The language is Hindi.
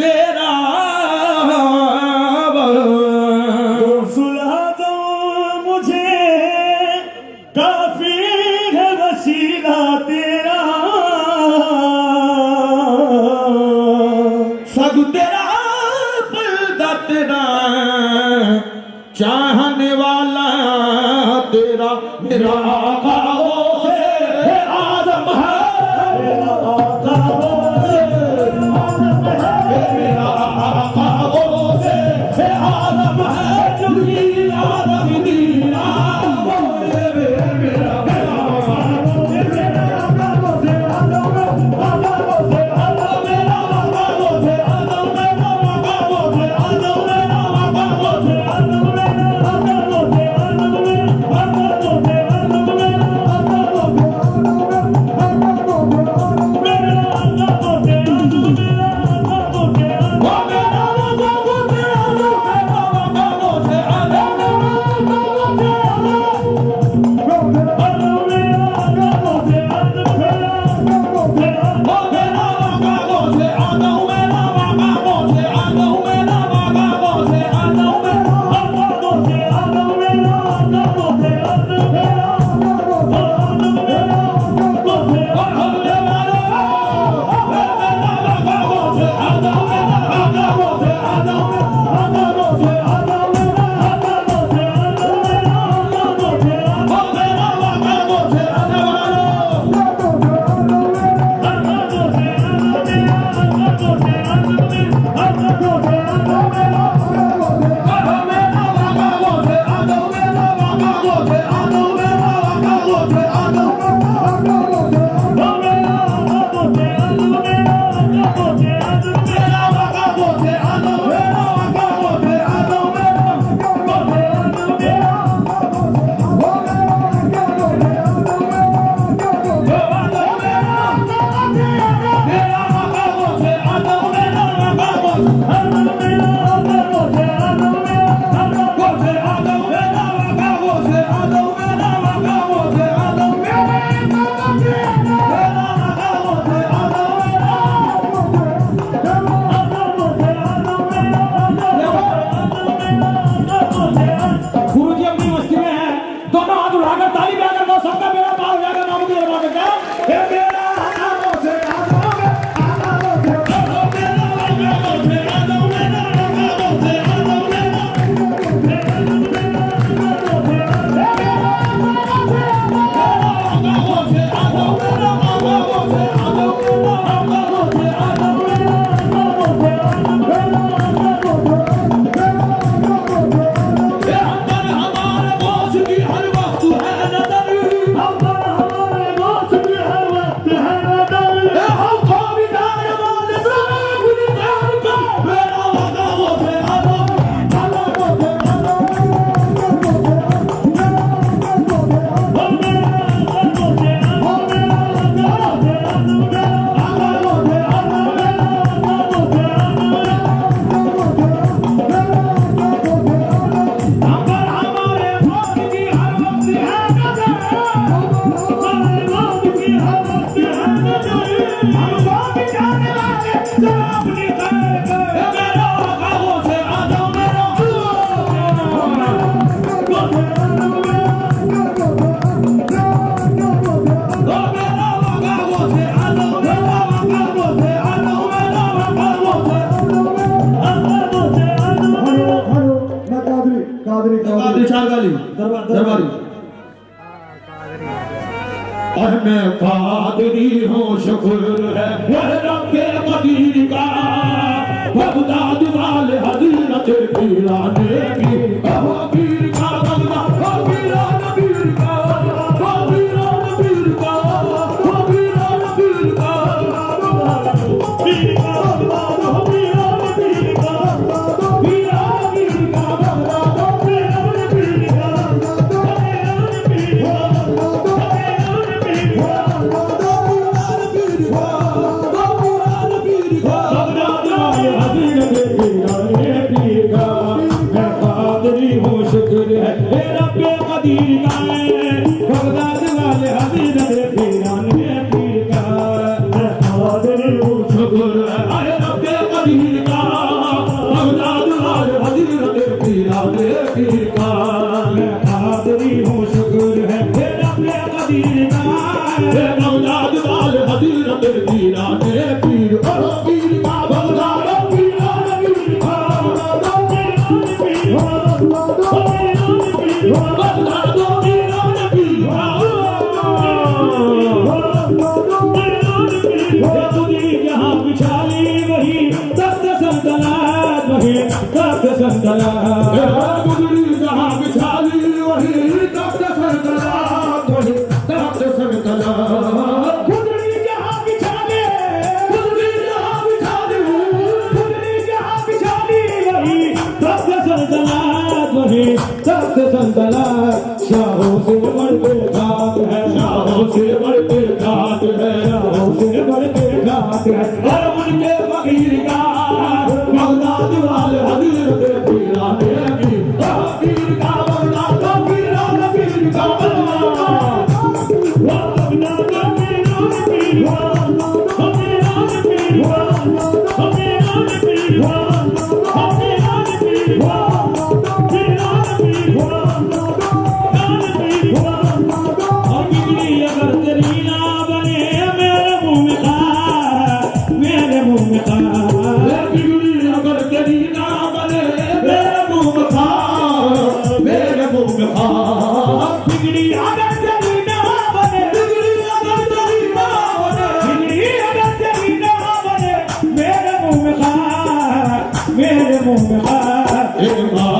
तेरा सुलह दो तो मुझे काफ़ी है वसीला तेरा। सग तेरा बलदा तेरा चाहने वाला तेरा मेरा no, no. उठाकर ताली बजाकर वो सबका मेरा पार हो जाएगा नाम की दरबारी और मैं पादरी हूँ, शुक्र है। वह रब के मदीने का बगदाद वाले हज़रत की। लाने की हो शुक्र है रब कदीर का सरदार मेरे मुँह में खा मेरे